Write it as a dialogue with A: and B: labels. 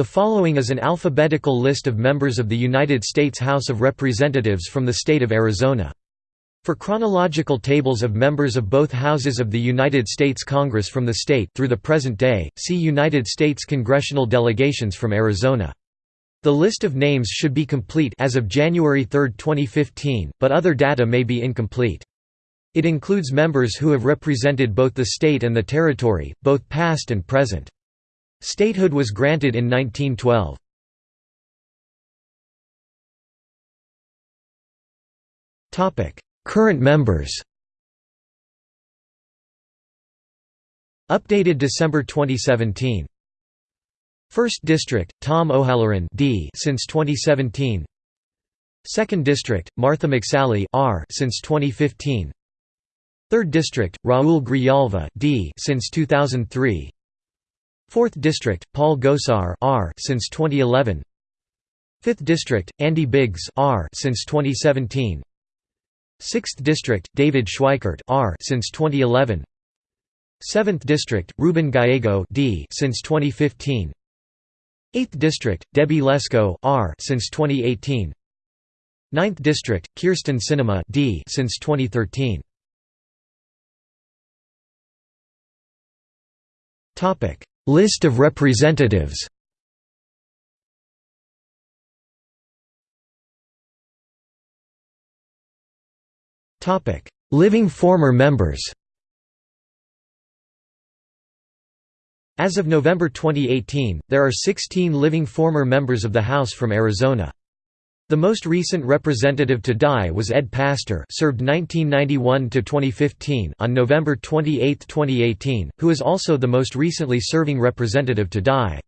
A: The following is an alphabetical list of members of the United States House of Representatives from the state of Arizona. For chronological tables of members of both houses of the United States Congress from the state through the present day, see United States congressional delegations from Arizona. The list of names should be complete as of January 3, 2015, but other data may be incomplete. It includes members who have represented both the state and the territory, both past and present. Statehood was granted in 1912. Current members. Updated December 2017 1st District, Tom O'Halleran D since 2017 2nd District, Martha McSally R since 2015 3rd District, Raul Grijalva D since 2003 4th District, Paul Gosar R since 2011 5th District, Andy Biggs R since 2017 6th District, David Schweikert R since 2011 7th District, Ruben Gallego D since 2015 8th District, Debbie Lesko R since 2018 9th District, Kyrsten Sinema D since 2013 Topic List of representatives. Living former members. As of November 2018, there are 16 living former members of the House from Arizona. The most recent representative to die was Ed Pastor served 1991–2015 on November 28, 2018, who is also the most recently serving representative to die.